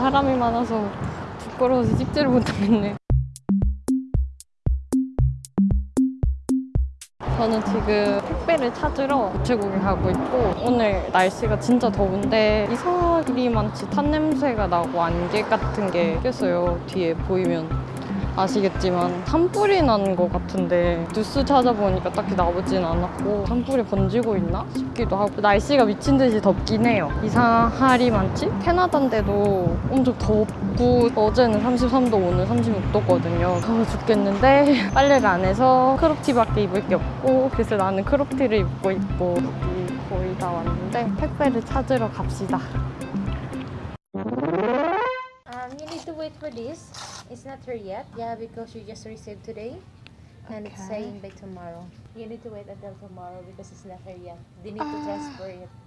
사람이 많아서 부끄러워서 찍지를 못하겠네. 저는 지금 택배를 찾으러 우체국에 가고 있고 오늘 날씨가 진짜 더운데 이상하리만치 탄 냄새가 나고 안개 같은 게 꼈어요 뒤에 보이면 아시겠지만 산불이 난 것 같은데 뉴스 찾아보니까 딱히 나오진 않았고 산불이 번지고 있나 싶기도 하고 날씨가 미친 듯이 덥긴 해요. 이상하리만치? 캐나다인데도 엄청 덥고 어제는 33도 오늘 36도거든요. 더워 죽겠는데 빨래를 안 해서 크롭티밖에 입을 게 없고 그래서 나는 크롭티를 입고 있고 거의 다 왔는데 택배를 찾으러 갑시다 wait for this. It's not here yet. Yeah, because you just received today. And it's saying by tomorrow. You need to wait until tomorrow because it's not here yet. They need to transfer it.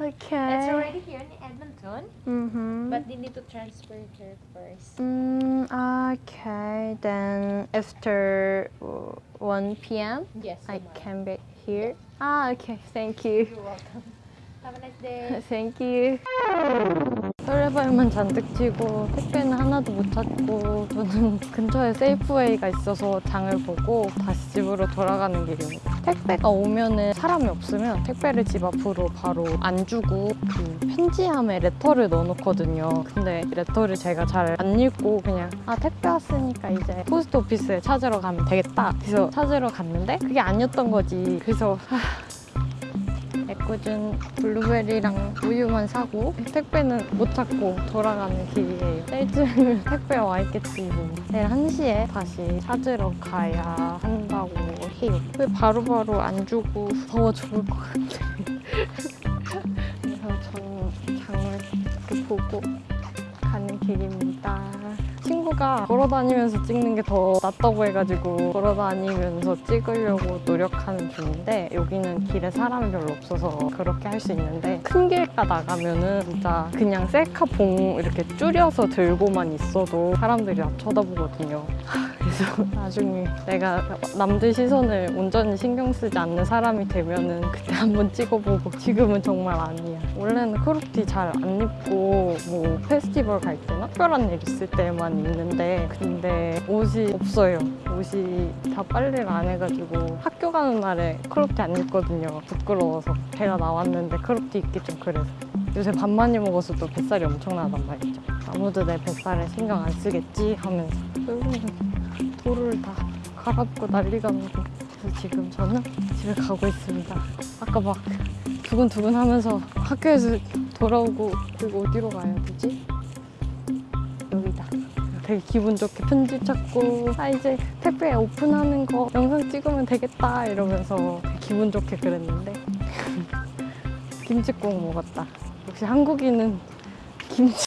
Okay. It's already here in Edmonton, mm-hmm. but they need to transfer it here first. Mm, okay, then after uh, 1 p.m. Yes. I tomorrow. can be here. Ah, okay, thank you. You're welcome. Have a nice day. Thank you. 설레발만 잔뜩 치고 택배는 하나도 못 찾고 저는 근처에 세이프웨이가 있어서 장을 보고 다시 집으로 돌아가는 길입니다. 택배가 오면은 사람이 없으면 택배를 집 앞으로 바로 안 주고 그 편지함에 letter를 넣어놓거든요. 근데 letter를 제가 잘 안 읽고 그냥 아 택배 왔으니까 이제 post office에 찾으러 가면 되겠다. 그래서 찾으러 갔는데 그게 아니었던 거지. 그래서 애꿎은 블루베리랑 우유만 사고 택배는 못 찾고 돌아가는 길이에요. 내일쯤 택배 와 있겠지 뭐. 내일 1시에 다시 찾으러 가야 한다고 해요. 왜 바로바로 안 주고 더워 죽을 것 같아. 그래서 저는 장을 보고 가는 길입니다. 친구가 걸어 다니면서 찍는 게 더 낫다고 해가지고 걸어 다니면서 찍으려고 노력하는 중인데 여기는 길에 사람이 별로 없어서 그렇게 할 수 있는데 큰 길가 나가면은 진짜 그냥 셀카 봉 이렇게 줄여서 들고만 있어도 사람들이 나 쳐다보거든요. 그래서 나중에 내가 남들 시선을 온전히 신경 쓰지 않는 사람이 되면은 그때 한번 찍어보고 지금은 정말 아니야. 원래는 크롭티 잘 안 입고 뭐 페스티벌 갈 때나 특별한 일 있을 때만 입는데 근데 옷이 없어요. 옷이 다 빨래를 안 해가지고 학교 가는 날에 크롭티 안 입거든요. 부끄러워서 배가 나왔는데 크롭티 입기 좀 그래서. 요새 밥 많이 먹어서 또 뱃살이 엄청나단 말이죠. 아무도 내 뱃살에 신경 안 쓰겠지 하면서 다 갈아엎고 난리가 나고 그래서 지금 저는 집에 가고 있습니다. 아까 막 두근두근 하면서 학교에서 돌아오고 그리고 어디로 가야 되지? 여기다. 되게 기분 좋게 편지 찾고 아 이제 택배 오픈하는 거 영상 찍으면 되겠다 이러면서 기분 좋게 그랬는데 김치국 먹었다. 역시 한국인은 김치